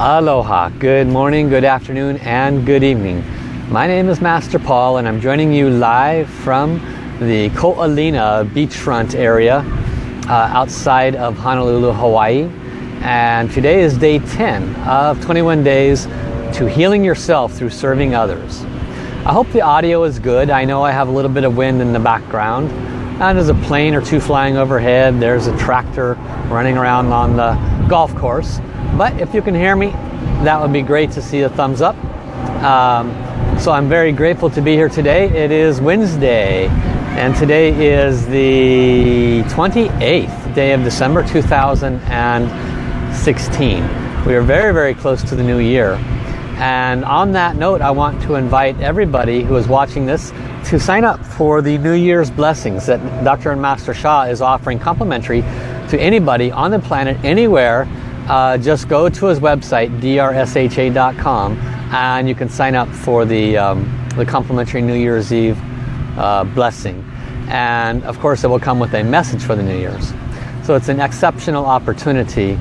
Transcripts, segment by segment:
Aloha, good morning, good afternoon, and good evening. My name is Master Paul and I'm joining you live from the Ko'olina beachfront area uh, outside of Honolulu, Hawaii. And today is day 10 of 21 days to healing yourself through serving others. I hope the audio is good. I know I have a little bit of wind in the background. And there's a plane or two flying overhead. There's a tractor running around on the golf course. But if you can hear me, that would be great to see a thumbs up. Um, so I'm very grateful to be here today. It is Wednesday, and today is the 28th day of December 2016. We are very, very close to the new year. And on that note, I want to invite everybody who is watching this to sign up for the New Year's blessings that Dr. and Master Sha is offering complimentary to anybody on the planet, anywhere, uh, just go to his website, drsha.com, and you can sign up for the, um, the complimentary New Year's Eve uh, blessing. And of course, it will come with a message for the New Year's. So it's an exceptional opportunity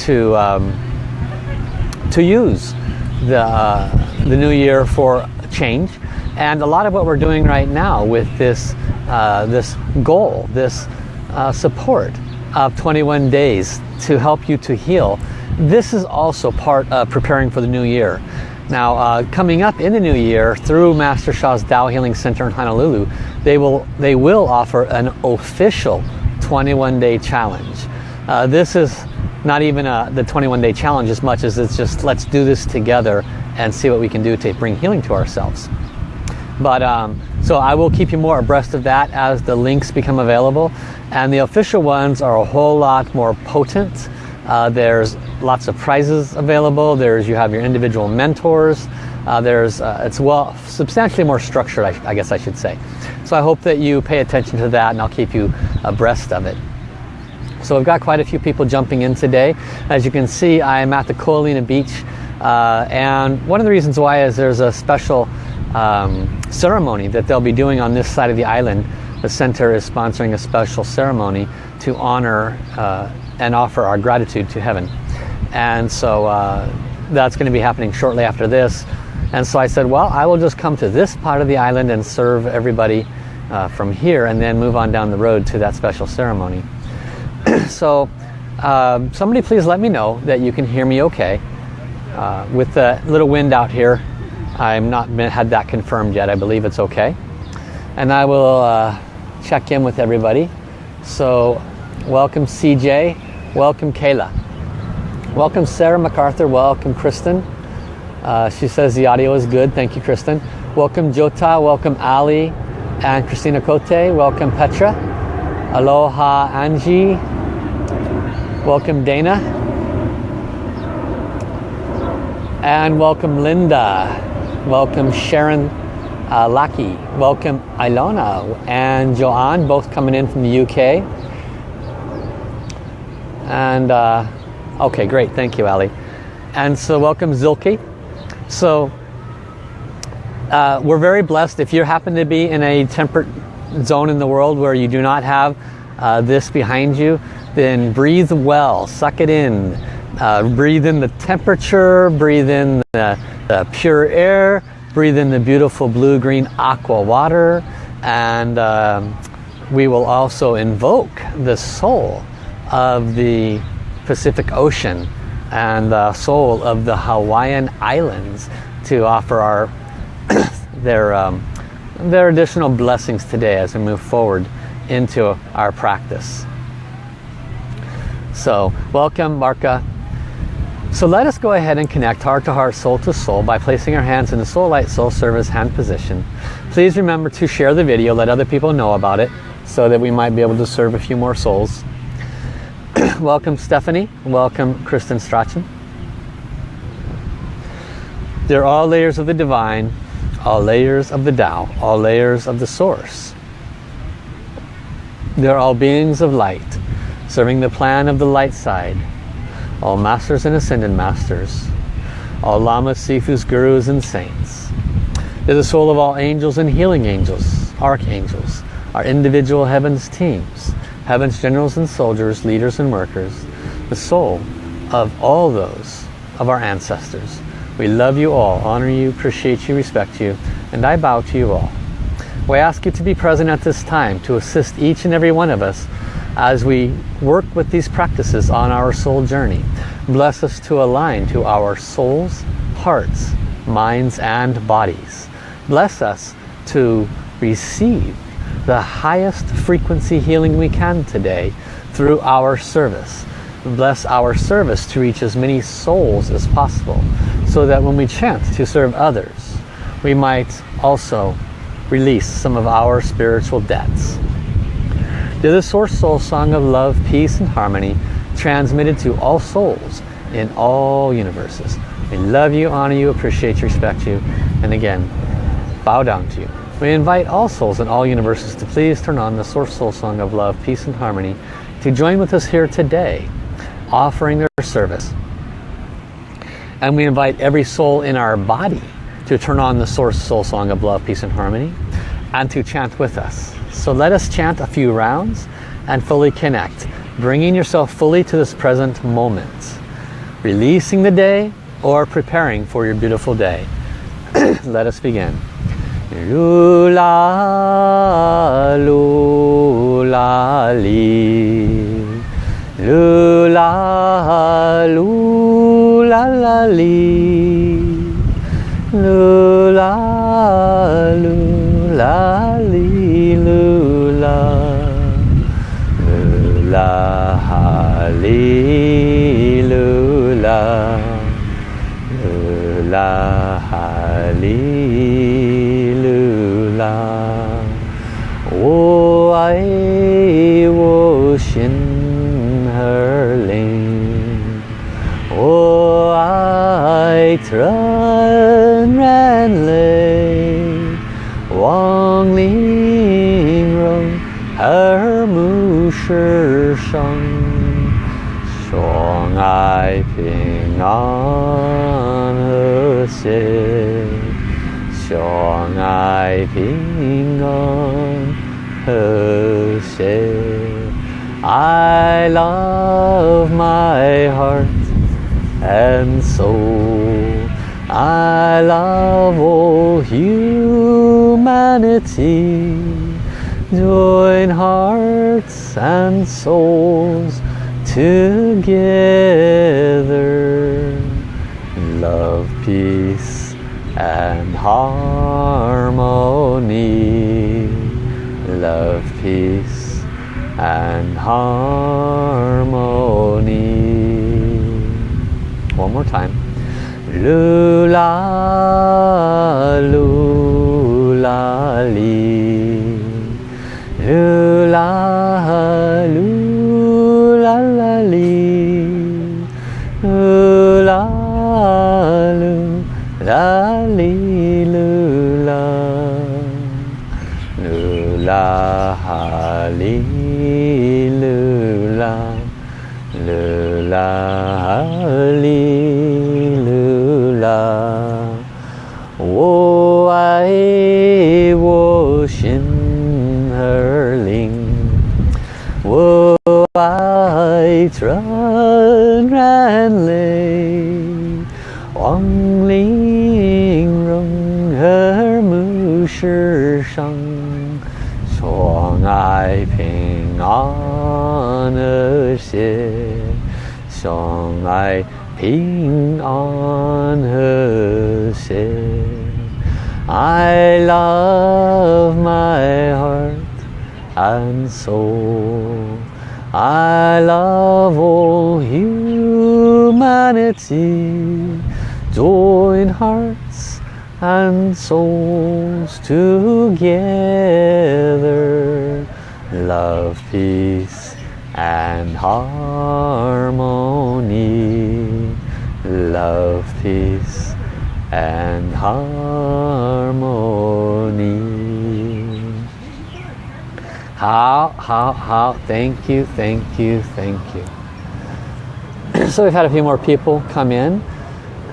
to, um, to use the, uh, the new year for change. And a lot of what we're doing right now with this, uh, this goal, this uh, support of 21 days to help you to heal. This is also part of preparing for the new year. Now, uh, coming up in the new year through Master Sha's Tao Healing Center in Honolulu, they will, they will offer an official 21-day challenge. Uh, this is not even a, the 21-day challenge as much as it's just let's do this together and see what we can do to bring healing to ourselves. But um, so I will keep you more abreast of that as the links become available. And the official ones are a whole lot more potent. Uh, there's lots of prizes available. There's you have your individual mentors. Uh, there's uh, it's well substantially more structured, I, I, guess I should say. So I hope that you pay attention to that, and I'll keep you abreast of it. So we've got quite a few people jumping in today. As you can see, I am at the Ko'olina Beach, uh, and one of the reasons why is there's a special um, ceremony that they'll be doing on this side of the island. The center is sponsoring a special ceremony to honor uh, and offer our gratitude to heaven. And so uh, that's going to be happening shortly after this. And so I said, well, I will just come to this part of the island and serve everybody uh, from here and then move on down the road to that special ceremony. so um, somebody please let me know that you can hear me okay. Uh, with the little wind out here, I'm not been, had that confirmed yet. I believe it's okay. And I will uh, check in with everybody. So welcome CJ, welcome Kayla. Welcome Sarah MacArthur, welcome Kristen. Uh, she says the audio is good, thank you Kristen. Welcome Jota, welcome Ali and Christina Cote, welcome Petra. Aloha Angie, welcome Dana. And welcome Linda. Welcome Sharon uh. Welcome Ilona and Joanne, both coming in from the UK. And uh, okay, great, thank you, Ali. And so welcome Zilke. So uh, we're very blessed if you happen to be in a temperate zone in the world where you do not have uh, this behind you, then breathe well, suck it in. Uh, breathe in the temperature, breathe in the the pure air, breathe in the beautiful blue-green aqua water, and um, we will also invoke the soul of the Pacific Ocean and the soul of the Hawaiian Islands to offer our their um, their additional blessings today as we move forward into our practice. So welcome Marka so let us go ahead and connect heart to heart, soul to soul by placing our hands in the Soul Light Soul Service hand position. Please remember to share the video, let other people know about it so that we might be able to serve a few more souls. Welcome Stephanie, welcome Kristen Strachan. They're all layers of the divine, all layers of the Tao, all layers of the source. They're all beings of light, serving the plan of the light side, all masters and ascended masters, all lamas, sifus, gurus, and saints. They're the soul of all angels and healing angels, archangels, our individual heavens teams, heavens generals and soldiers, leaders and workers, the soul of all those of our ancestors. We love you all, honor you, appreciate you, respect you, and I bow to you all. We ask you to be present at this time to assist each and every one of us as we work with these practices on our soul journey. Bless us to align to our souls, hearts, minds, and bodies. Bless us to receive the highest frequency healing we can today through our service. Bless our service to reach as many souls as possible so that when we chant to serve others, we might also release some of our spiritual debts. To the Source Soul Song of Love, Peace and Harmony transmitted to all souls in all universes. We love you, honor you, appreciate you, respect you, and again, bow down to you. We invite all souls in all universes to please turn on the Source Soul Song of Love, Peace and Harmony to join with us here today, offering their service. And we invite every soul in our body to turn on the Source Soul Song of Love, Peace and Harmony and to chant with us. So let us chant a few rounds and fully connect, bringing yourself fully to this present moment, releasing the day or preparing for your beautiful day. let us begin. Lula, lula, li. Lula, lula, la, li. Lula, lula, 亚哈利路亚，我，爱，我心儿灵，我，爱，tran，and lay，生，爱平安。和谐。I love my heart and soul. I love all humanity. Join hearts and souls together. Love, peace, and harmony. Love, peace, and harmony. One more time. Lula, lula, It's run ran lay Wang ling rung her mu shi shang Suang ai ping an er xie Suang ai ping an her xie I love my heart and soul I love all humanity. Join hearts and souls together. Love, peace, and harmony. Love, peace, and harmony. How, how, how, thank you, thank you, thank you. so we've had a few more people come in.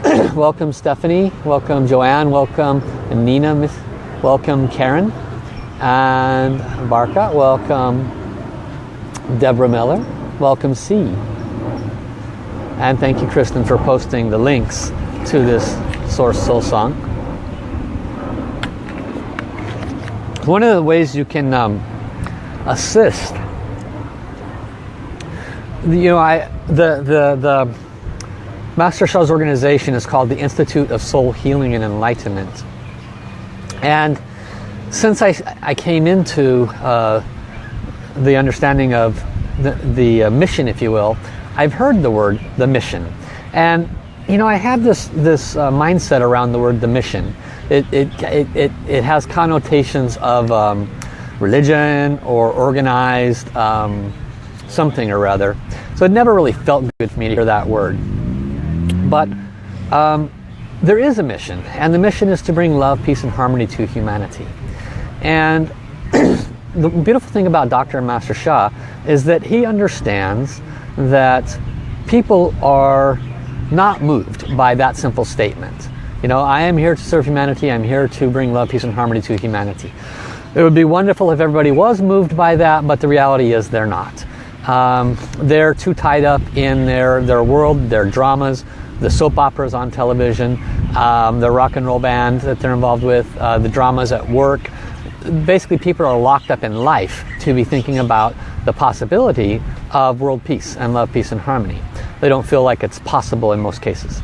welcome Stephanie, welcome Joanne, welcome Nina, welcome Karen, and Barca, welcome Deborah Miller, welcome C. And thank you, Kristen, for posting the links to this Source Soul Song. One of the ways you can um, assist, you know, I the the the Master Sha's organization is called the Institute of Soul Healing and Enlightenment, and since I I came into uh, the understanding of the the uh, mission, if you will, I've heard the word the mission, and you know I have this this uh, mindset around the word the mission. It it it it, it has connotations of um, religion or organized um, something or other. So it never really felt good for me to hear that word. But um, there is a mission, and the mission is to bring love, peace, and harmony to humanity. And the beautiful thing about Dr. Master Sha is that he understands that people are not moved by that simple statement. You know, I am here to serve humanity, I'm here to bring love, peace, and harmony to humanity. It would be wonderful if everybody was moved by that, but the reality is they're not. Um, they're too tied up in their, their world, their dramas, the soap operas on television, um, the rock and roll band that they're involved with, uh, the dramas at work. Basically, people are locked up in life to be thinking about the possibility of world peace and love, peace, and harmony. They don't feel like it's possible in most cases.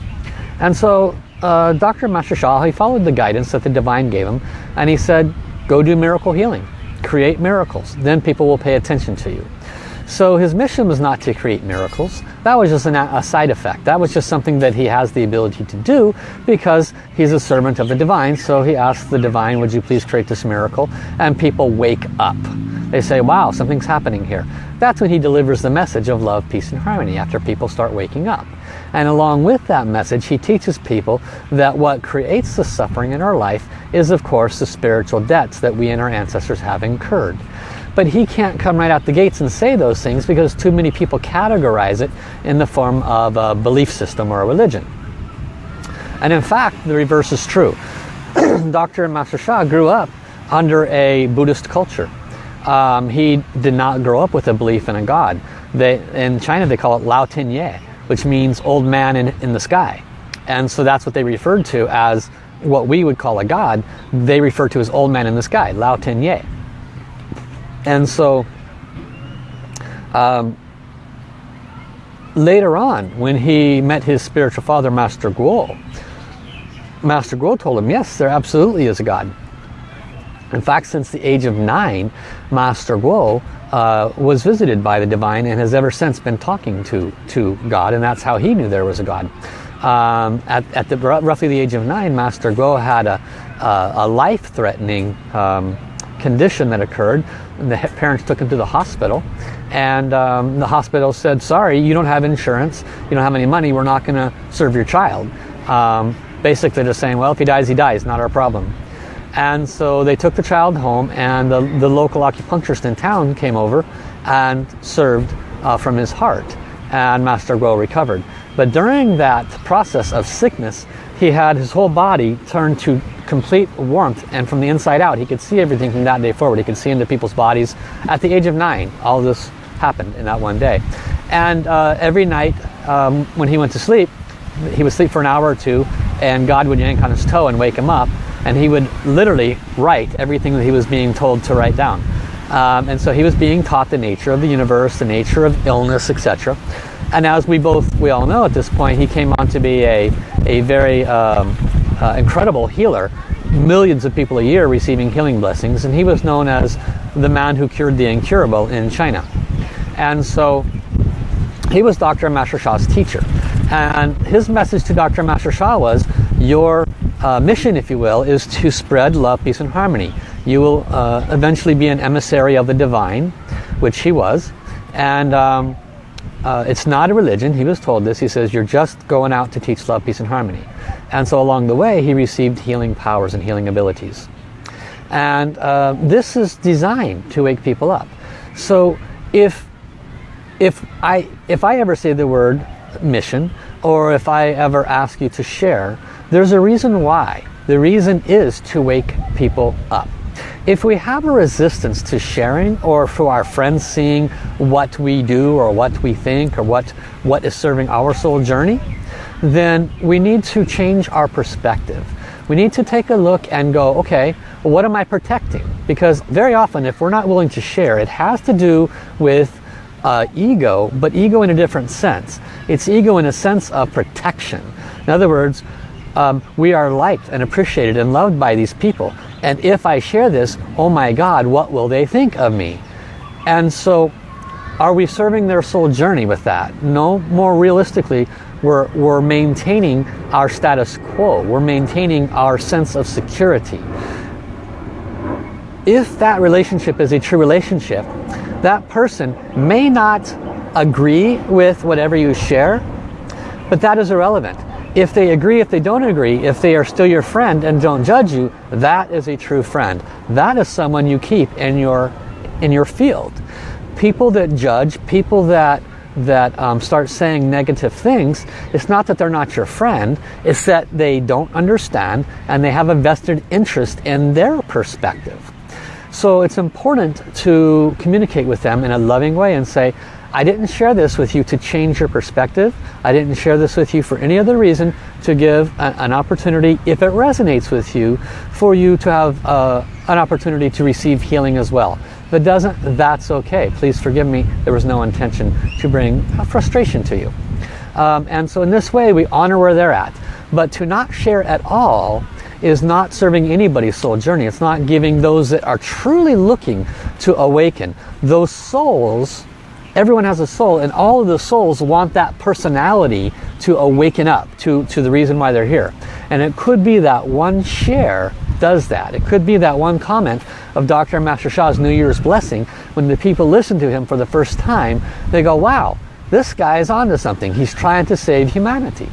And so uh, Dr. Master Sha, he followed the guidance that the divine gave him, and he said, go do miracle healing. Create miracles. Then people will pay attention to you. So his mission was not to create miracles. That was just an, a side effect. That was just something that he has the ability to do because he's a servant of the divine. So he asked the divine, would you please create this miracle? And people wake up. They say, wow, something's happening here. That's when he delivers the message of love, peace, and harmony after people start waking up. And along with that message, he teaches people that what creates the suffering in our life is, of course, the spiritual debts that we and our ancestors have incurred. But he can't come right out the gates and say those things because too many people categorize it in the form of a belief system or a religion. And in fact, the reverse is true. Dr. Master Sha grew up under a Buddhist culture. Um, he did not grow up with a belief in a God. They, in China, they call it Lao Tian Ye, which means old man in, in the sky. And so that's what they referred to as what we would call a God. They refer to as old man in the sky, Lao Tian Ye. And so um, later on, when he met his spiritual father, Master Guo, Master Guo told him, yes, there absolutely is a God. In fact, since the age of nine, Master Guo uh, was visited by the divine and has ever since been talking to, to God, and that's how he knew there was a God. Um, at, at the, roughly the age of nine, Master Guo had a, a, a life-threatening um, condition that occurred. The parents took him to the hospital and um, the hospital said, sorry, you don't have insurance, you don't have any money, we're not going to serve your child. Um, basically just saying, well, if he dies, he dies, not our problem. And so they took the child home and the, the local acupuncturist in town came over and served uh, from his heart and Master Guo recovered. But during that process of sickness, he had his whole body turned to complete warmth and from the inside out he could see everything from that day forward. He could see into people's bodies at the age of nine. All this happened in that one day. And uh, every night um, when he went to sleep he would sleep for an hour or two and God would yank on his toe and wake him up and he would literally write everything that he was being told to write down um, and so he was being taught the nature of the universe the nature of illness etc and as we both we all know at this point he came on to be a a very um, uh, incredible healer millions of people a year receiving healing blessings and he was known as the man who cured the incurable in China and so he was Dr. Master Sha's teacher and his message to Dr. Master Sha was your uh, mission if you will is to spread love peace and harmony you will uh, eventually be an emissary of the divine which he was and um, uh, it's not a religion. He was told this. He says, you're just going out to teach love, peace, and harmony. And so along the way, he received healing powers and healing abilities. And uh, this is designed to wake people up. So if, if, I, if I ever say the word mission, or if I ever ask you to share, there's a reason why. The reason is to wake people up. If we have a resistance to sharing or for our friends seeing what we do or what we think or what, what is serving our soul journey, then we need to change our perspective. We need to take a look and go, okay, what am I protecting? Because very often if we're not willing to share, it has to do with uh, ego, but ego in a different sense. It's ego in a sense of protection. In other words, um, we are liked and appreciated and loved by these people. And if I share this, oh my God, what will they think of me? And so are we serving their soul journey with that? No, more realistically, we're, we're maintaining our status quo. We're maintaining our sense of security. If that relationship is a true relationship, that person may not agree with whatever you share, but that is irrelevant. If they agree, if they don't agree, if they are still your friend and don't judge you, that is a true friend. That is someone you keep in your, in your field. People that judge, people that that um, start saying negative things, it's not that they're not your friend, it's that they don't understand and they have a vested interest in their perspective. So it's important to communicate with them in a loving way and say, I didn't share this with you to change your perspective. I didn't share this with you for any other reason to give a, an opportunity, if it resonates with you, for you to have uh, an opportunity to receive healing as well. If it doesn't, that's okay. Please forgive me. There was no intention to bring frustration to you. Um, and so in this way, we honor where they're at. But to not share at all is not serving anybody's soul journey. It's not giving those that are truly looking to awaken. Those souls, everyone has a soul and all of the souls want that personality to awaken up to, to the reason why they're here. And it could be that one share does that. It could be that one comment of Dr. Master Sha's New Year's blessing when the people listen to him for the first time, they go, wow, this guy is onto something. He's trying to save humanity.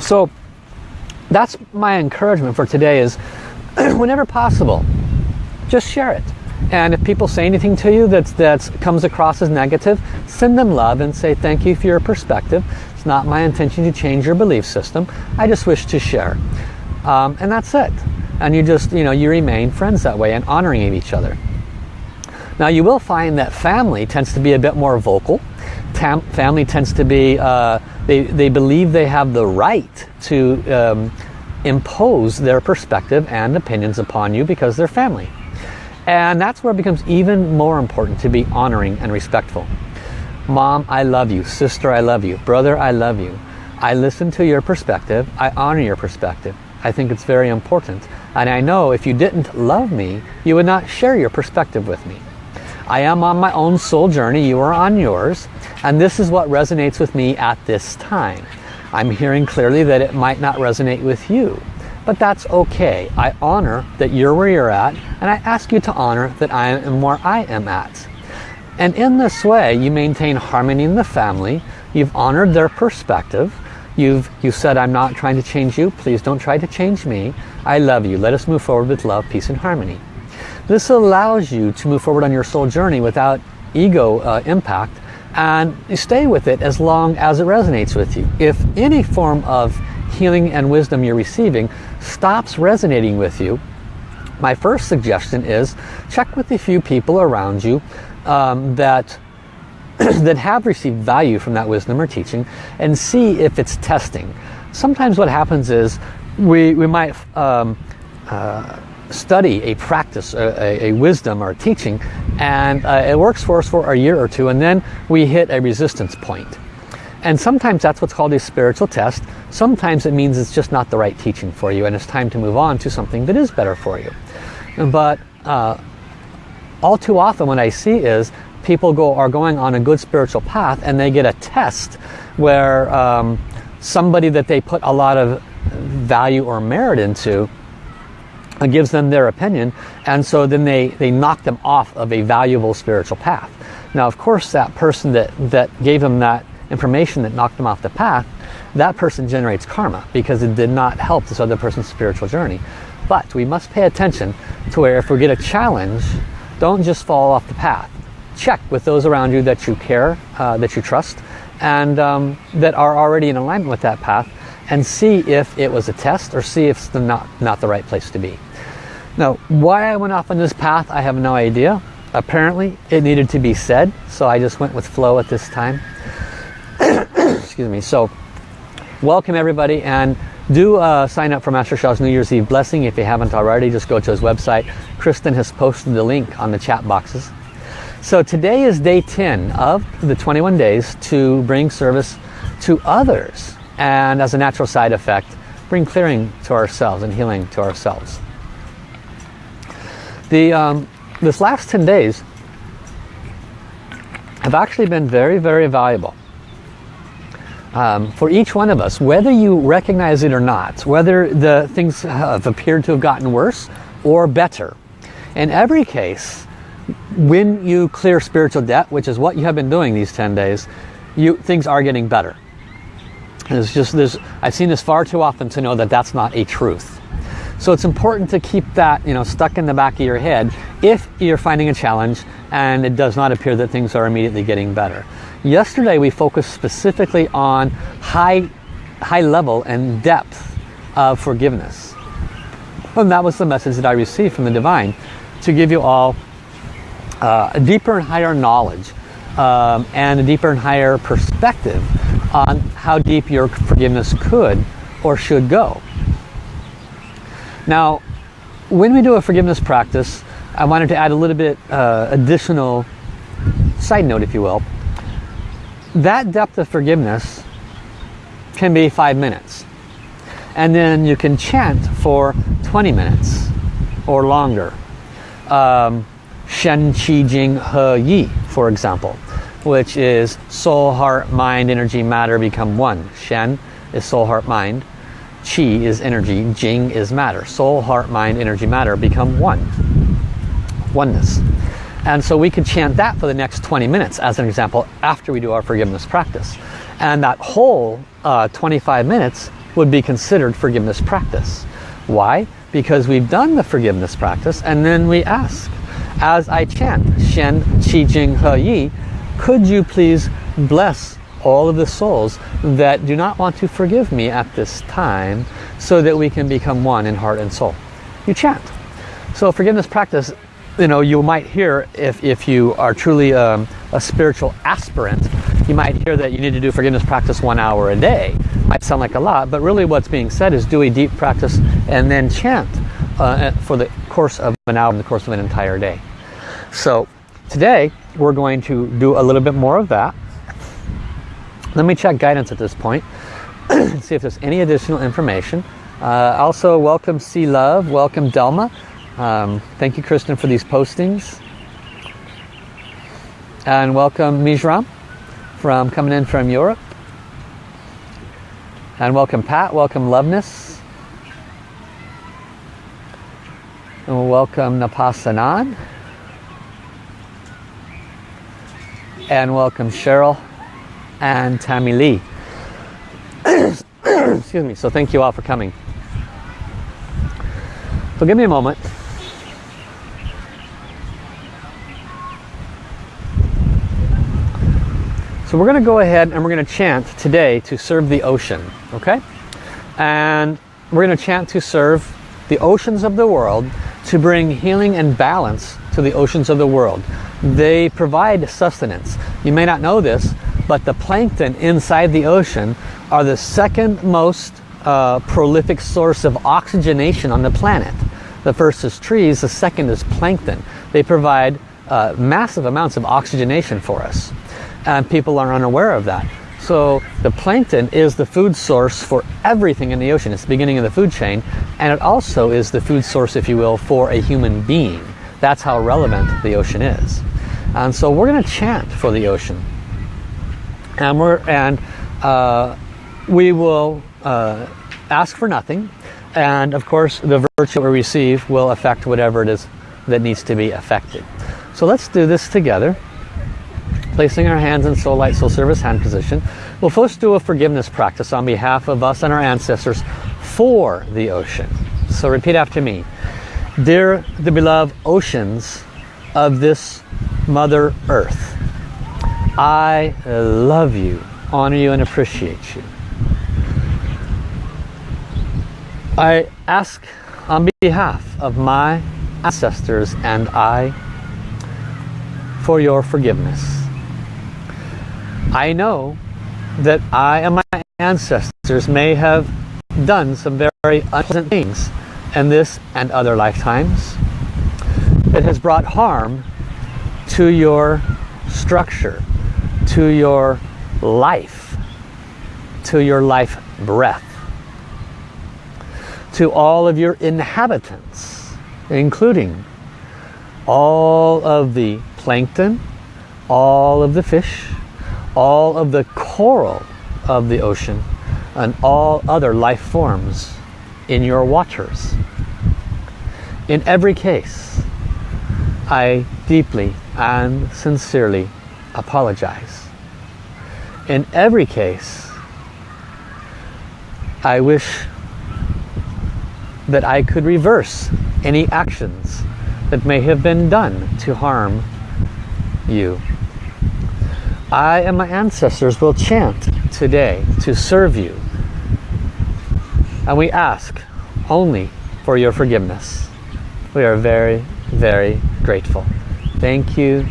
So that's my encouragement for today is whenever possible, just share it. And if people say anything to you that that's, comes across as negative, send them love and say thank you for your perspective. It's not my intention to change your belief system. I just wish to share. Um, and that's it. And you just, you know, you remain friends that way and honoring each other. Now you will find that family tends to be a bit more vocal. Family tends to be, uh, they, they believe they have the right to um, impose their perspective and opinions upon you because they're family. And that's where it becomes even more important to be honoring and respectful. Mom, I love you. Sister, I love you. Brother, I love you. I listen to your perspective. I honor your perspective. I think it's very important. And I know if you didn't love me, you would not share your perspective with me. I am on my own soul journey. You are on yours. And this is what resonates with me at this time. I'm hearing clearly that it might not resonate with you. But that's okay. I honor that you're where you're at, and I ask you to honor that I am where I am at. And in this way, you maintain harmony in the family, you've honored their perspective, you've you've said, I'm not trying to change you, please don't try to change me, I love you, let us move forward with love, peace, and harmony. This allows you to move forward on your soul journey without ego uh, impact and you stay with it as long as it resonates with you. If any form of healing and wisdom you're receiving stops resonating with you, my first suggestion is check with a few people around you um, that that have received value from that wisdom or teaching and see if it's testing. Sometimes what happens is we, we might um, uh, study a practice, a, a, wisdom or teaching, and uh, it works for us for a year or two, and then we hit a resistance point. And sometimes that's what's called a spiritual test. Sometimes it means it's just not the right teaching for you, and it's time to move on to something that is better for you. But uh, all too often what I see is people go are going on a good spiritual path and they get a test where um, somebody that they put a lot of value or merit into gives them their opinion and so then they, they knock them off of a valuable spiritual path. Now of course that person that, that gave them that information that knocked them off the path, that person generates karma because it did not help this other person's spiritual journey. But we must pay attention to where if we get a challenge, don't just fall off the path. Check with those around you that you care, uh, that you trust, and um, that are already in alignment with that path and see if it was a test or see if it's not, not the right place to be. Now, why I went off on this path, I have no idea. Apparently, it needed to be said, so I just went with flow at this time. Excuse me. So, welcome everybody, and do uh, sign up for Master Sha's New Year's Eve blessing if you haven't already. Just go to his website. Kristen has posted the link on the chat boxes. So today is day 10 of the 21 days to bring service to others. And as a natural side effect, bring clearing to ourselves and healing to ourselves. The, um, this last 10 days have actually been very, very valuable. Um, for each one of us, whether you recognize it or not, whether the things have appeared to have gotten worse or better. In every case, when you clear spiritual debt, which is what you have been doing these 10 days, you, things are getting better. It's just this, I've seen this far too often to know that that's not a truth. So it's important to keep that you know, stuck in the back of your head if you're finding a challenge and it does not appear that things are immediately getting better. Yesterday we focused specifically on high, high level and depth of forgiveness. And that was the message that I received from the Divine to give you all uh, a deeper and higher knowledge um, and a deeper and higher perspective on how deep your forgiveness could or should go. Now, when we do a forgiveness practice, I wanted to add a little bit uh, additional side note, if you will that depth of forgiveness can be five minutes. And then you can chant for 20 minutes or longer. Um, Shen Qi Jing He Yi, for example, which is soul, heart, mind, energy, matter become one. Shen is soul, heart, mind. Qi is energy, Jing is matter. Soul, heart, mind, energy, matter become one. Oneness. And so we could chant that for the next 20 minutes as an example after we do our forgiveness practice. And that whole uh, 25 minutes would be considered forgiveness practice. Why? Because we've done the forgiveness practice and then we ask, as I chant Shen Qi Jing He Yi, could you please bless all of the souls that do not want to forgive me at this time so that we can become one in heart and soul. You chant. So forgiveness practice you know, you might hear if, if you are truly um, a spiritual aspirant, you might hear that you need to do forgiveness practice one hour a day. Might sound like a lot, but really what's being said is do a deep practice and then chant uh, for the course of an hour, in the course of an entire day. So today we're going to do a little bit more of that. Let me check guidance at this point and see if there's any additional information. Uh, also, welcome C Love, welcome Delma. Um, thank you, Kristen, for these postings. And welcome, Mijram, from coming in from Europe. And welcome, Pat. Welcome, Loveness. And welcome, Napasanan. And welcome, Cheryl and Tammy Lee. Excuse me. So thank you all for coming. So give me a moment. So we're going to go ahead and we're going to chant today to serve the ocean, okay? And we're going to chant to serve the oceans of the world to bring healing and balance to the oceans of the world. They provide sustenance. You may not know this, but the plankton inside the ocean are the second most uh, prolific source of oxygenation on the planet. The first is trees, the second is plankton. They provide uh, massive amounts of oxygenation for us and people are unaware of that. So the plankton is the food source for everything in the ocean. It's the beginning of the food chain and it also is the food source, if you will, for a human being. That's how relevant the ocean is. And so we're going to chant for the ocean. And, we're, and uh, we will uh, ask for nothing. And of course, the virtue we receive will affect whatever it is that needs to be affected. So let's do this together placing our hands in soul light soul service hand position we'll first do a forgiveness practice on behalf of us and our ancestors for the ocean so repeat after me dear the beloved oceans of this mother earth I love you honor you and appreciate you I ask on behalf of my ancestors and I for your forgiveness. I know that I and my ancestors may have done some very unpleasant things in this and other lifetimes. It has brought harm to your structure, to your life, to your life breath, to all of your inhabitants, including all of the plankton, all of the fish, all of the coral of the ocean, and all other life forms in your waters. In every case, I deeply and sincerely apologize. In every case, I wish that I could reverse any actions that may have been done to harm you. I and my ancestors will chant today to serve you. And we ask only for your forgiveness. We are very, very grateful. Thank you,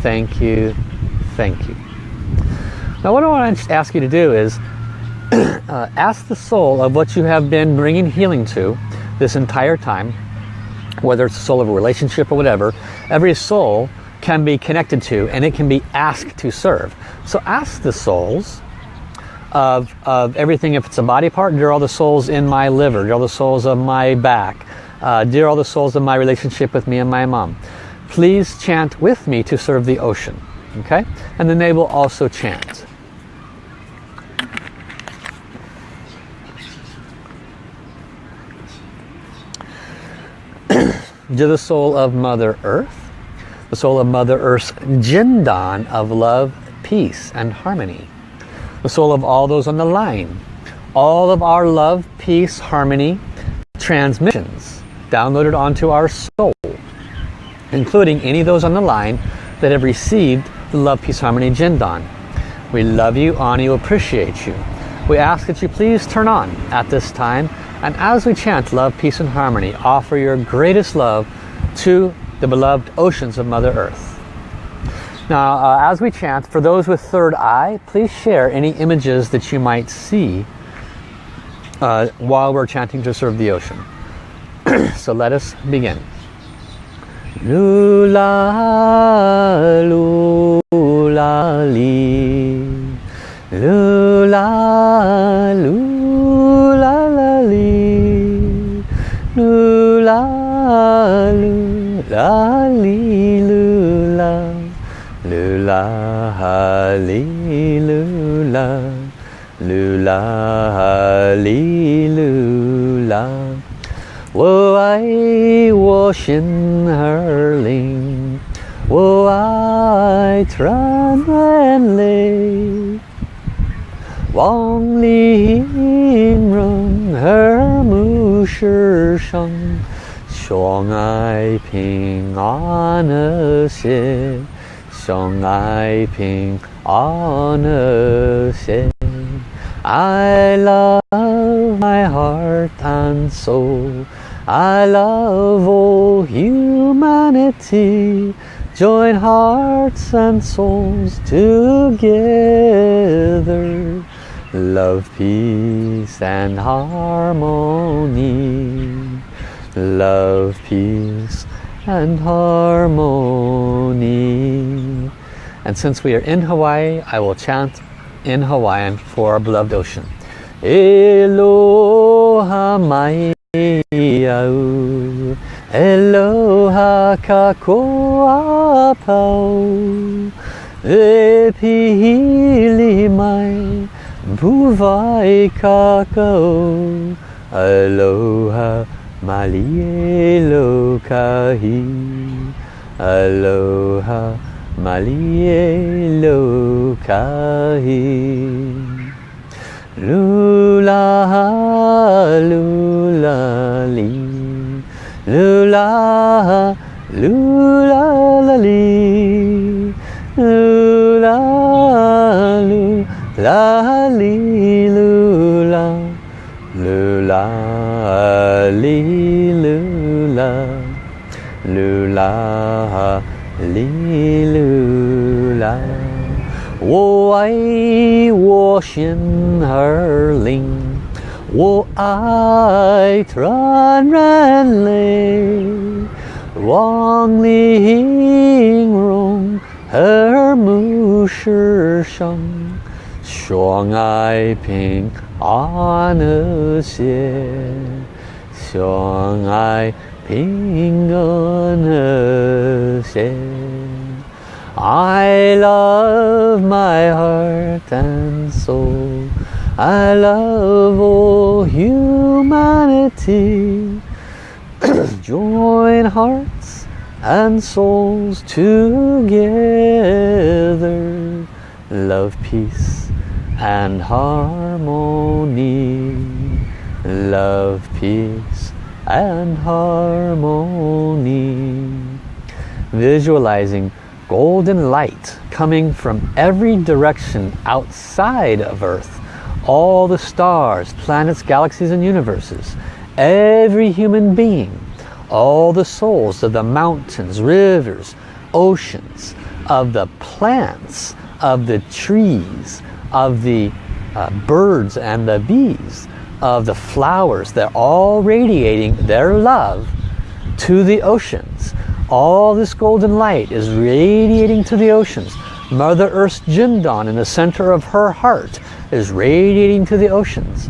thank you, thank you. Now what I want to ask you to do is uh, ask the soul of what you have been bringing healing to this entire time, whether it's the soul of a relationship or whatever, every soul can be connected to and it can be asked to serve. So ask the souls of, of everything, if it's a body part, dear all the souls in my liver, dear all the souls of my back, uh, dear all the souls of my relationship with me and my mom. Please chant with me to serve the ocean. Okay? And then they will also chant. To the soul of Mother Earth, the soul of Mother Earth's Jindan of love, peace, and harmony. The soul of all those on the line. All of our love, peace, harmony transmissions downloaded onto our soul, including any of those on the line that have received the Love, Peace, Harmony Jindan. We love you, honor you, appreciate you. We ask that you please turn on at this time and as we chant love, peace and harmony, offer your greatest love to the beloved oceans of Mother Earth. Now, uh, as we chant, for those with third eye, please share any images that you might see uh, while we're chanting to serve the ocean. so let us begin. Lula, lula. caution hurling. Oh, I run and lay. Wang Li Yin Run Her Mu Shi Sheng Xiong Ai Ping An Er Xie Xiong Ai Ping An Er Xie I love my heart and soul I love all humanity. Join hearts and souls together. Love, peace and harmony. Love, peace and harmony. And since we are in Hawaii, I will chant in Hawaiian for our beloved ocean. Eloha mai au, Eloha kakoa pau, E pihili mai, puwai kakao, Aloha malielo kahi, Aloha malielo kahi. Lula ha, lula li, lula ha, lula la li, lula lula li, lula, lula li, lula, lula li, lula. 我爱我心儿灵，我爱传人类，望玲珑和睦世上，相爱平安和谐，相爱平安和谐。I love my heart and soul. I love all humanity. Join hearts and souls together. Love, peace and harmony. Love, peace and harmony. Visualizing golden light coming from every direction outside of Earth. All the stars, planets, galaxies, and universes. Every human being. All the souls of the mountains, rivers, oceans, of the plants, of the trees, of the uh, birds and the bees, of the flowers. They're all radiating their love to the oceans all this golden light is radiating to the oceans. Mother Earth's Jindan in the center of her heart is radiating to the oceans.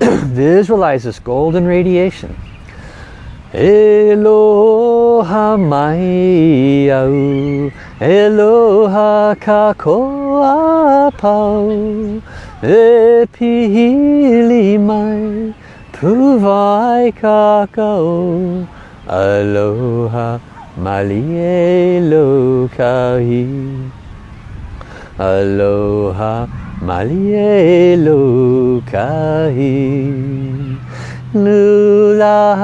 Visualize this golden radiation. Eloha maiau, Eloha kakoa pau, Epihili mai, Puvai kakao, Aloha Malie Lokahi Aloha Malie Lokahi Lula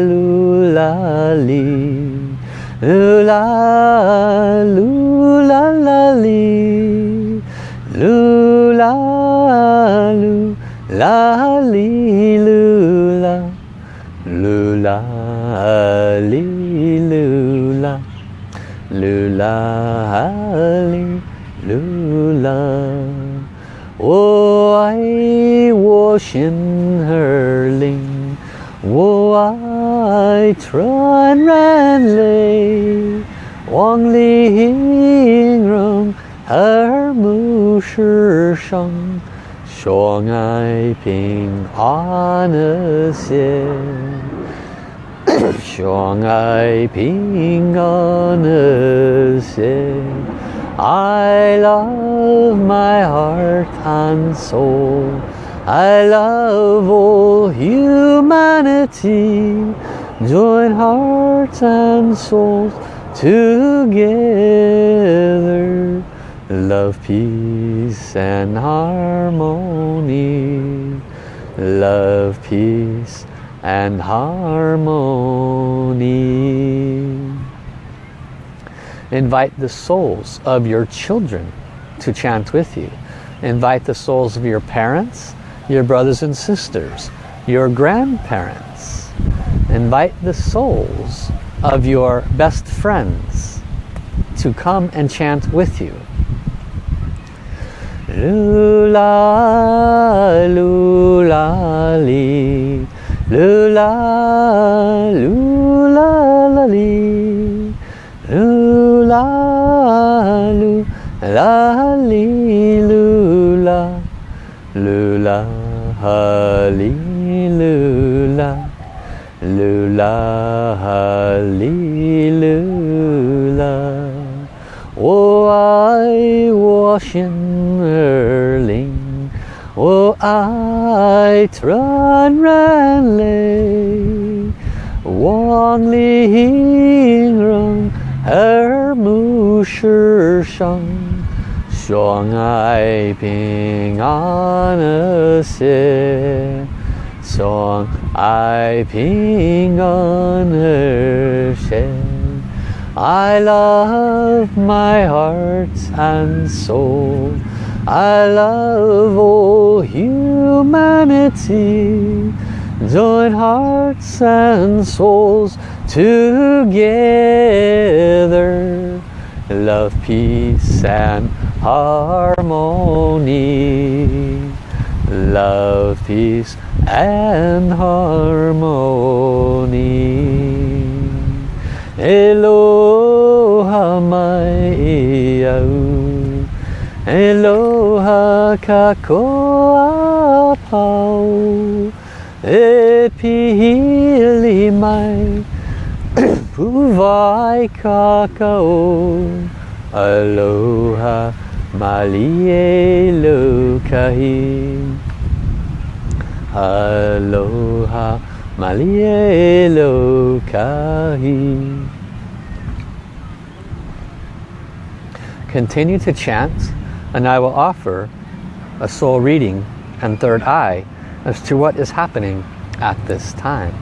Lula Li. Lula Lula La Li. Lula Lula Li Lula Lula Hallelujah. Lula, hallelujah. 我爱我心儿灵，我爱传人类，望玲珑和睦世上，相爱平安和谐。 相爱平安和谐。I love my heart and soul. I love all humanity. Join hearts and souls together. Love, peace and harmony. Love, peace and harmony. Invite the souls of your children to chant with you. Invite the souls of your parents, your brothers and sisters, your grandparents. Invite the souls of your best friends to come and chant with you. Lula, lula. Lula, lula, la, li. Lula, lu, la, li, lula. Lula, ha, li, lula. Lula, ha, li, lula. 我爱我心儿灵。 Oh, I run, run, lay, Wang Li Hing Rong Er Mu Shi Shang Xiong Ai Ping An Er Xie Xiong Ai Ping An Er Xie I love my heart and soul. I love all humanity. Join hearts and souls together. Love, peace and harmony. Love, peace and harmony. Eloha mai au. Eloha kakoa pau. E pihili mai. Puwai kakao. Aloha malie lukahi. Aloha malie lukahi. Continue to chant and I will offer a soul reading and third eye as to what is happening at this time.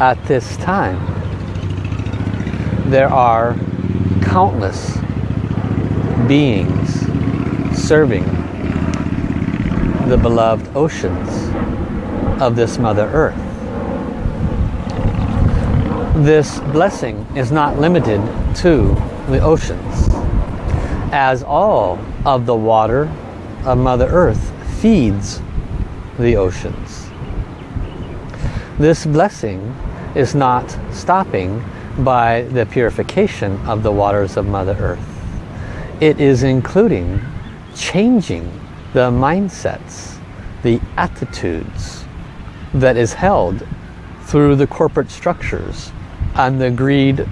At this time, there are countless beings serving the beloved oceans of this Mother Earth. This blessing is not limited to the oceans, as all of the water of Mother Earth feeds the oceans. This blessing is not stopping by the purification of the waters of Mother Earth. It is including changing the mindsets, the attitudes that is held through the corporate structures and the greed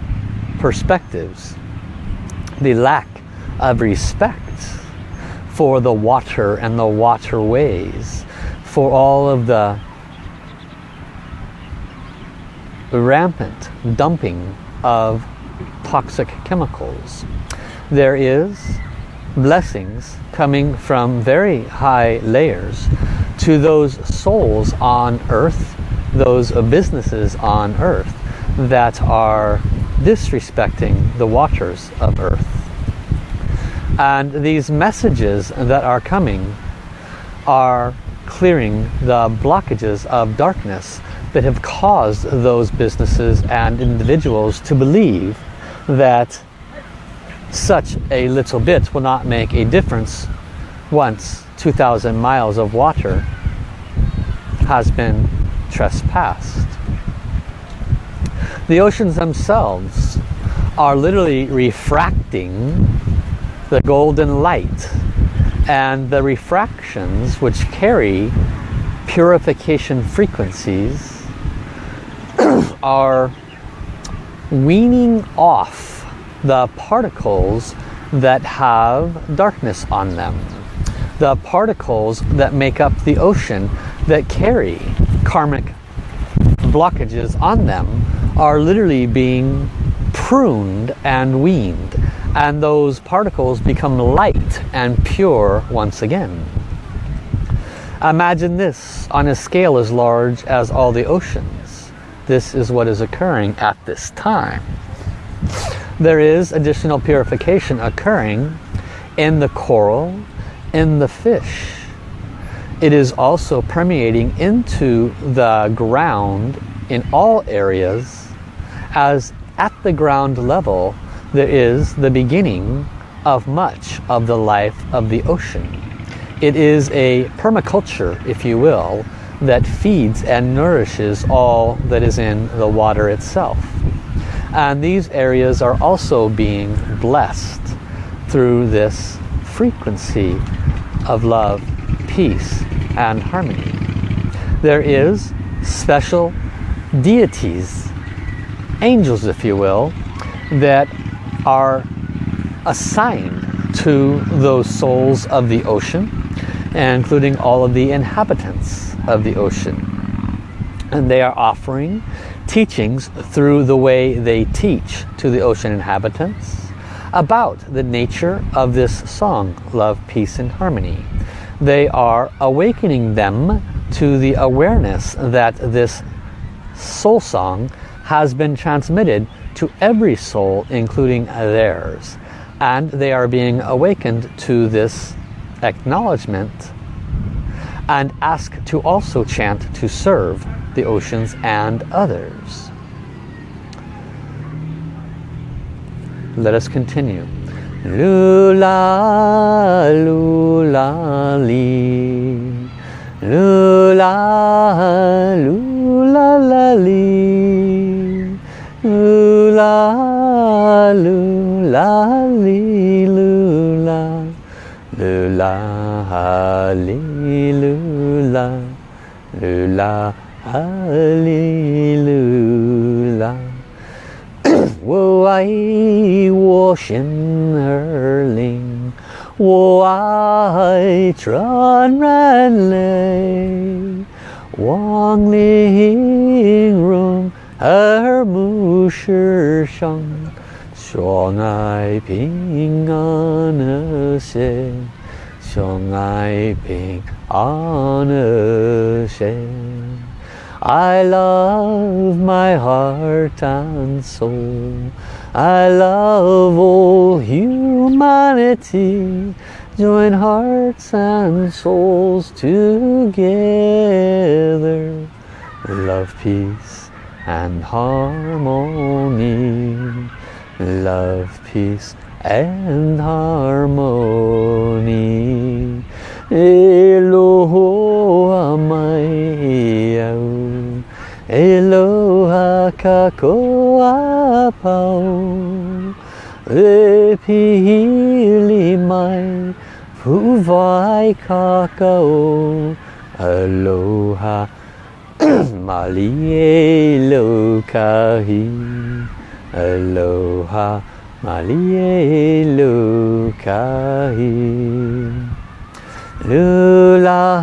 perspectives, the lack of respect for the water and the waterways, for all of the rampant dumping of toxic chemicals. There is blessings coming from very high layers to those souls on earth, those businesses on earth that are disrespecting the waters of earth. And these messages that are coming are clearing the blockages of darkness that have caused those businesses and individuals to believe that such a little bit will not make a difference once 2,000 miles of water has been trespassed. The oceans themselves are literally refracting the golden light and the refractions which carry purification frequencies are weaning off the particles that have darkness on them. The particles that make up the ocean that carry karmic blockages on them are literally being pruned and weaned and those particles become light and pure once again. Imagine this on a scale as large as all the oceans this is what is occurring at this time. There is additional purification occurring in the coral, in the fish. It is also permeating into the ground in all areas as at the ground level there is the beginning of much of the life of the ocean. It is a permaculture, if you will, that feeds and nourishes all that is in the water itself. And these areas are also being blessed through this frequency of love, peace, and harmony. There is special deities, angels if you will, that are assigned to those souls of the ocean, including all of the inhabitants of the ocean. And they are offering teachings through the way they teach to the ocean inhabitants about the nature of this song, Love, Peace and Harmony. They are awakening them to the awareness that this soul song has been transmitted to every soul, including theirs. And they are being awakened to this acknowledgement and ask to also chant to serve the oceans and others. Let us continue. Lula, lula, li. Lula, lula, la, li. Lula, lula, li, lula. Lula, li, lula. Lula, li, lula. 我爱我心儿灵， 我爱传染泪，望玲珑耳目世上，相爱平安和谐，相爱平安和谐。I love my heart and soul. I love all humanity. Join hearts and souls together. Love, peace and harmony. Love, peace and harmony. Eloha mai au. Eloha kakoa pau. E pihili mai Puwai kakao. Aloha Mali e kahi Aloha Mali e kahi Lula,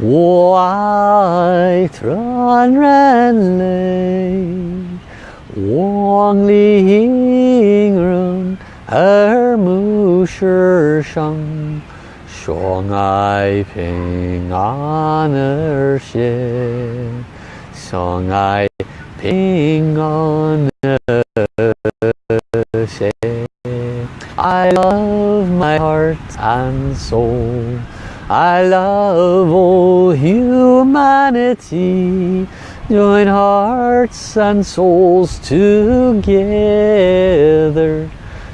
我爱传染泪，望玲珑耳目世上，相爱平安和谐，相爱平安和谐。I love my heart and soul. I love all humanity. Join hearts and souls together.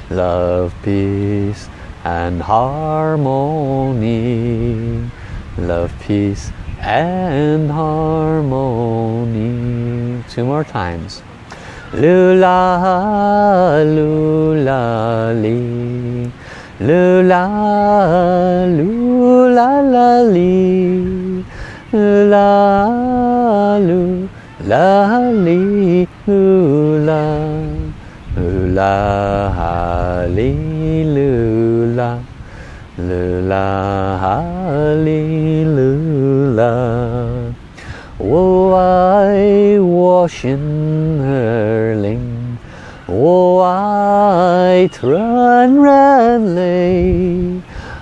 Love, peace and harmony. Love, peace and harmony. Two more times. Lula, lula. Lula, lula, ooh la la lee, la loo, la lee, ooh la, la ha lee, loo la, loo la ha lee, loo la. Oh, I wash in her ling, oh, I run, run, lay.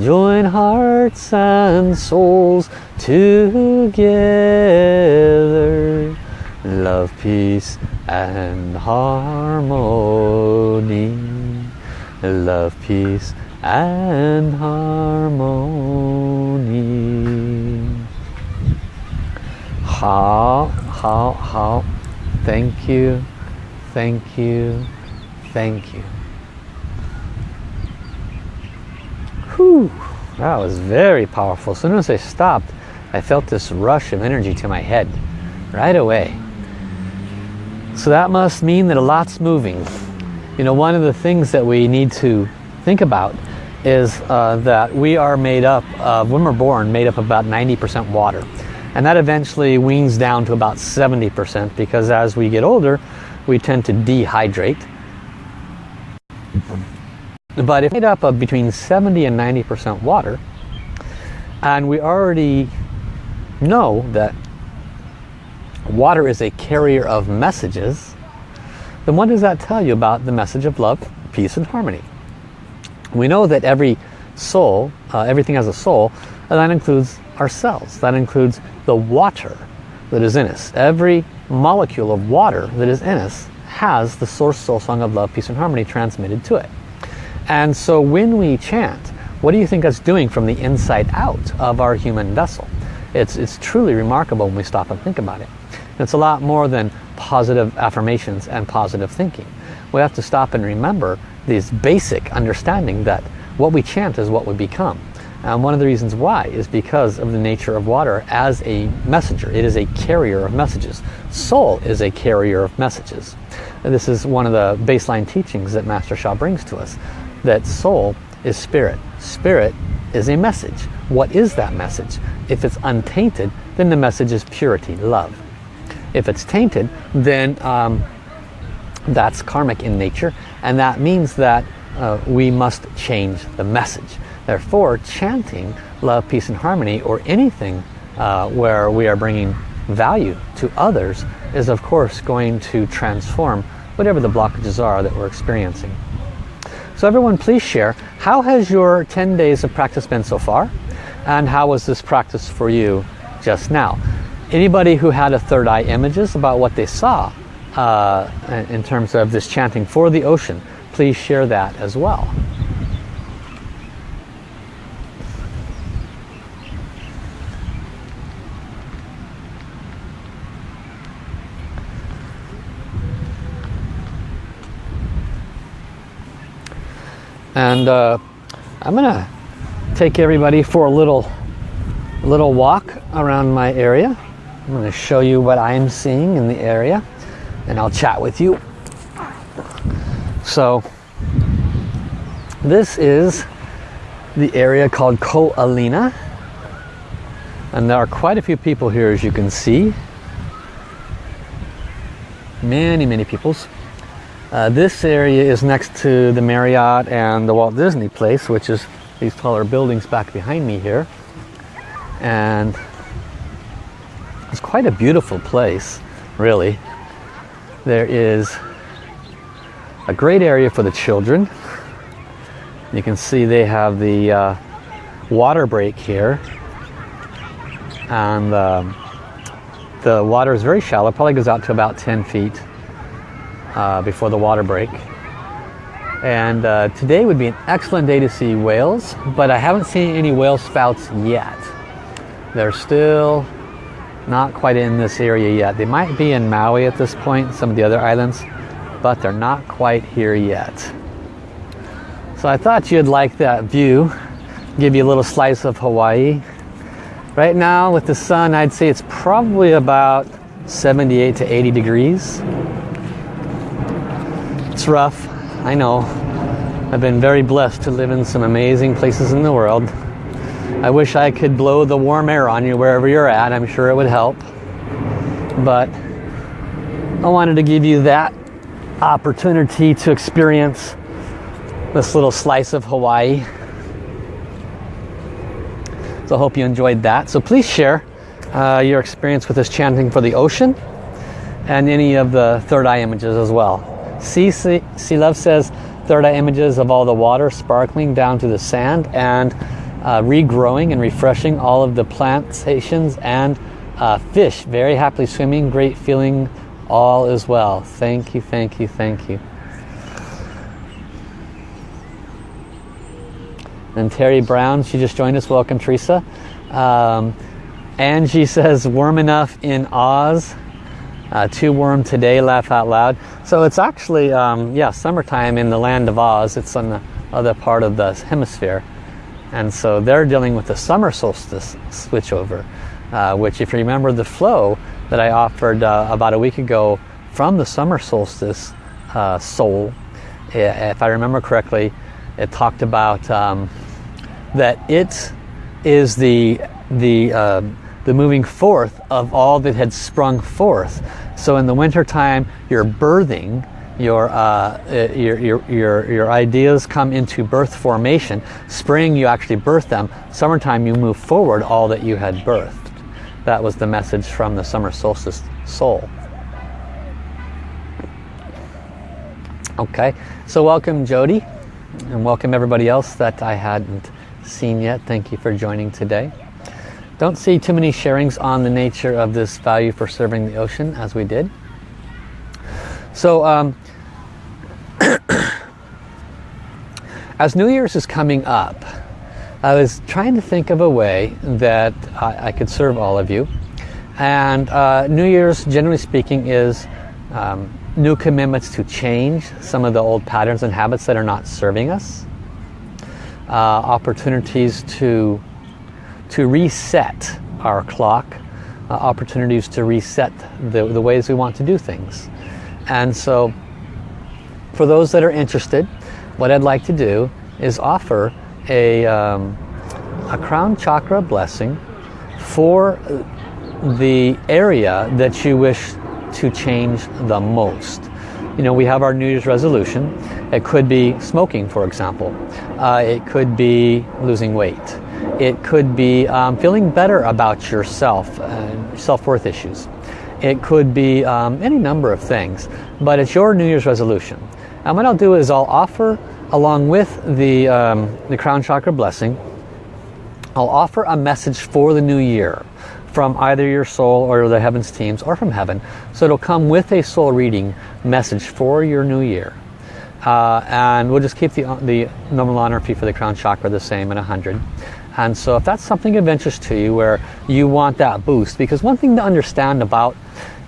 Join hearts and souls together. Love, peace and harmony. Love, peace and harmony. 好，好，好，Thank you, Thank you, Thank you. Whew, that was very powerful. As soon as I stopped, I felt this rush of energy to my head right away. So that must mean that a lot's moving. You know, one of the things that we need to think about is uh, that we are made up, of, when we're born, made up of about 90% water. And that eventually weans down to about 70% because as we get older, we tend to dehydrate. But if made up of between 70 and 90% water, and we already know that water is a carrier of messages, then what does that tell you about the message of love, peace, and harmony? We know that every soul, uh, everything has a soul, and that includes ourselves. That includes the water that is in us. Every molecule of water that is in us has the source soul song of love, peace, and harmony transmitted to it. And so when we chant, what do you think that's doing from the inside out of our human vessel? It's, it's truly remarkable when we stop and think about it. It's a lot more than positive affirmations and positive thinking. We have to stop and remember this basic understanding that what we chant is what we become. And one of the reasons why is because of the nature of water as a messenger. It is a carrier of messages. Soul is a carrier of messages. And this is one of the baseline teachings that Master Sha brings to us. That soul is spirit. Spirit is a message. What is that message? If it's untainted, then the message is purity, love. If it's tainted, then um, that's karmic in nature and that means that uh, we must change the message. Therefore, chanting love, peace and harmony or anything uh, where we are bringing value to others is of course going to transform whatever the blockages are that we're experiencing. So everyone please share, how has your 10 days of practice been so far? And how was this practice for you just now? Anybody who had a third eye images about what they saw uh, in terms of this chanting for the ocean, please share that as well. And uh, I'm gonna take everybody for a little little walk around my area. I'm to show you what I'm seeing in the area and I'll chat with you. So this is the area called Ko Olina and there are quite a few people here as you can see. Many, many peoples. Uh, this area is next to the Marriott and the Walt Disney place, which is these taller buildings back behind me here. And it's quite a beautiful place, really. There is a great area for the children. You can see they have the uh, water break here. And um, the water is very shallow, probably goes out to about 10 feet uh, before the water break. And uh, today would be an excellent day to see whales, but I haven't seen any whale spouts yet. They're still not quite in this area yet. They might be in Maui at this point, some of the other islands, but they're not quite here yet. So I thought you'd like that view, give you a little slice of Hawaii. Right now with the sun, I'd say it's probably about 78 to 80 degrees. It's rough, I know. I've been very blessed to live in some amazing places in the world. I wish I could blow the warm air on you wherever you're at. I'm sure it would help. But I wanted to give you that opportunity to experience this little slice of Hawaii. So I hope you enjoyed that. So please share uh, your experience with this chanting for the ocean and any of the third eye images as well. See, see Love says third eye images of all the water sparkling down to the sand and uh, regrowing and refreshing all of the plantations and uh, fish. Very happily swimming great feeling all is well. Thank you thank you thank you. And Terry Brown she just joined us. Welcome Teresa. Um, Angie says warm enough in Oz uh, too warm today laugh out loud so it's actually um, yeah summertime in the land of Oz it's on the other part of the hemisphere and so they're dealing with the summer solstice switchover. uh, which if you remember the flow that I offered uh, about a week ago from the summer solstice uh, soul, if I remember correctly, it talked about um, that it is the the uh, the moving forth of all that had sprung forth. So in the winter time, you're birthing your, uh, uh, your, your, your, your ideas come into birth formation. Spring, you actually birth them. Summertime, you move forward all that you had birthed. That was the message from the summer solstice soul. Okay, so welcome Jody, and welcome everybody else that I hadn't seen yet. Thank you for joining today. Don't see too many sharings on the nature of this value for serving the ocean as we did. So um, as New Year's is coming up, I was trying to think of a way that I, I could serve all of you. And uh, New Year's, generally speaking, is um, new commitments to change some of the old patterns and habits that are not serving us. Uh, opportunities to, to reset our clock. Uh, opportunities to reset the, the ways we want to do things. And so for those that are interested, what I'd like to do is offer a, um, a crown chakra blessing for the area that you wish to change the most. You know, we have our New Year's resolution. It could be smoking, for example. Uh, it could be losing weight. It could be um, feeling better about yourself, uh, self-worth issues. It could be um, any number of things, but it's your New Year's resolution. And what I'll do is I'll offer, along with the, um, the crown chakra blessing, I'll offer a message for the new year from either your soul or the heavens teams or from heaven. So it'll come with a soul reading message for your new year. Uh, and we'll just keep the, the normal honor fee for the crown chakra the same at 100. And so if that's something of interest to you where you want that boost, because one thing to understand about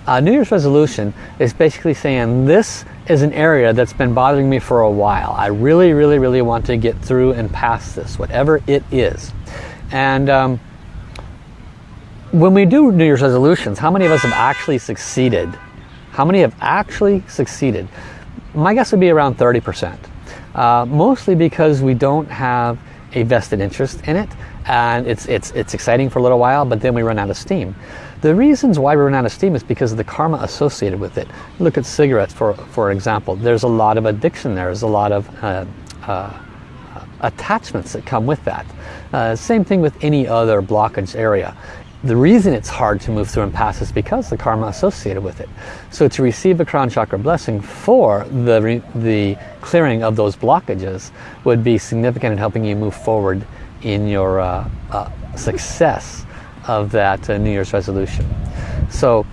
uh, New Year's resolution is basically saying this is an area that's been bothering me for a while. I really, really, really want to get through and past this, whatever it is. And um, when we do New Year's resolutions, how many of us have actually succeeded? How many have actually succeeded? My guess would be around 30%. Uh, mostly because we don't have a vested interest in it and it's, it's, it's exciting for a little while but then we run out of steam. The reasons why we run out of steam is because of the karma associated with it. Look at cigarettes for, for example. There's a lot of addiction there. There's a lot of uh, uh, attachments that come with that. Uh, same thing with any other blockage area. The reason it's hard to move through and pass is because the karma associated with it. So to receive a crown chakra blessing for the, the clearing of those blockages would be significant in helping you move forward in your uh, uh, success of that uh, New Year's resolution. So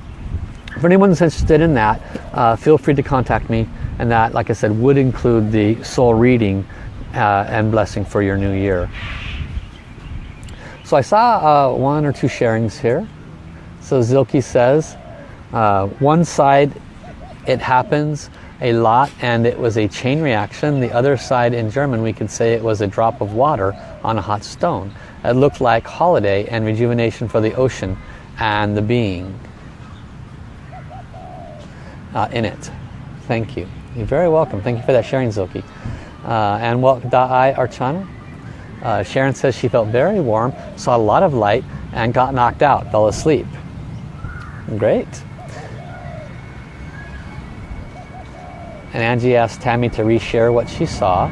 if anyone's interested in that, uh, feel free to contact me and that, like I said, would include the soul reading uh, and blessing for your new year. So I saw uh, one or two sharings here. So Zilke says, uh, one side it happens a lot and it was a chain reaction. The other side in German we could say it was a drop of water on a hot stone. It looked like holiday and rejuvenation for the ocean and the being uh, in it. Thank you. You're very welcome. Thank you for that sharing, Zilke. Uh, and welcome, Da'ai Archana. Uh, Sharon says she felt very warm, saw a lot of light, and got knocked out, fell asleep. Great. And Angie asked Tammy to reshare what she saw.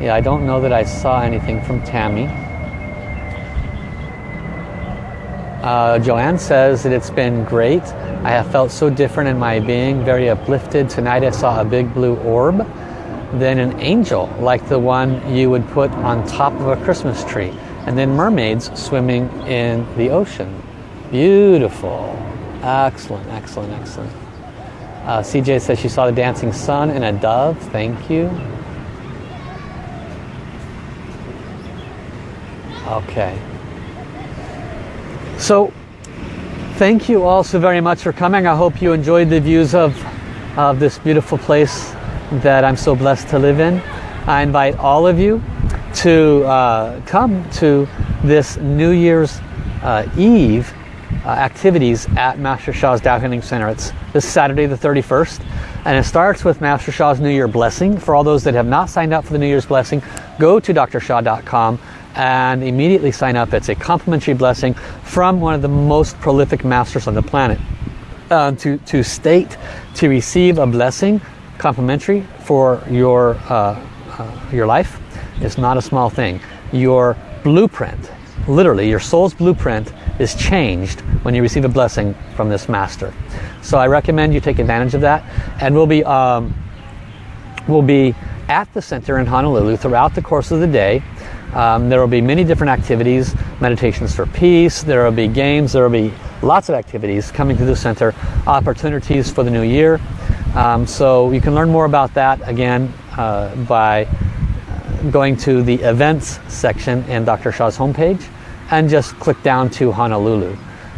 Yeah, I don't know that I saw anything from Tammy. Uh, Joanne says that it's been great. I have felt so different in my being, very uplifted. Tonight I saw a big blue orb than an angel like the one you would put on top of a Christmas tree. And then mermaids swimming in the ocean. Beautiful. Excellent, excellent, excellent. Uh, CJ says she saw the dancing sun and a dove. Thank you. Okay. So, thank you all so very much for coming. I hope you enjoyed the views of, of this beautiful place that I'm so blessed to live in. I invite all of you to uh, come to this New Year's uh, Eve uh, activities at Master Sha's Tao Healing Center. It's this Saturday the 31st and it starts with Master Sha's New Year Blessing. For all those that have not signed up for the New Year's Blessing, go to drsha.com and immediately sign up. It's a complimentary blessing from one of the most prolific masters on the planet. Uh, to, to state, to receive a blessing complimentary for your, uh, uh, your life is not a small thing. Your blueprint, literally your soul's blueprint is changed when you receive a blessing from this master. So I recommend you take advantage of that. And we'll be, um, we'll be at the center in Honolulu throughout the course of the day. Um, there will be many different activities, meditations for peace, there will be games, there will be lots of activities coming to the center, opportunities for the new year. Um, so you can learn more about that again uh, by going to the events section in Dr. Sha's homepage and just click down to Honolulu.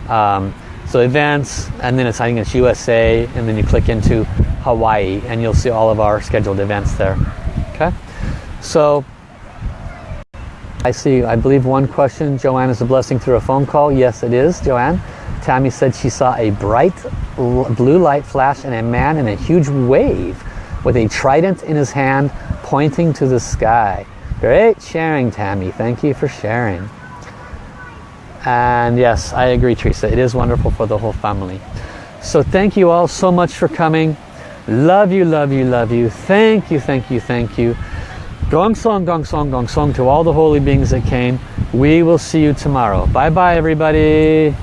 Um, so events, and then it's I think it's USA, and then you click into Hawaii, and you'll see all of our scheduled events there. Okay, so I see. I believe one question. Joanne is a blessing through a phone call. Yes, it is, Joanne. Tammy said she saw a bright blue light flash and a man in a huge wave with a trident in his hand pointing to the sky. Great sharing, Tammy. Thank you for sharing. And yes, I agree, Teresa. It is wonderful for the whole family. So thank you all so much for coming. Love you, love you, love you. Thank you, thank you, thank you. Gong song, gong song, gong song to all the holy beings that came. We will see you tomorrow. Bye bye, everybody.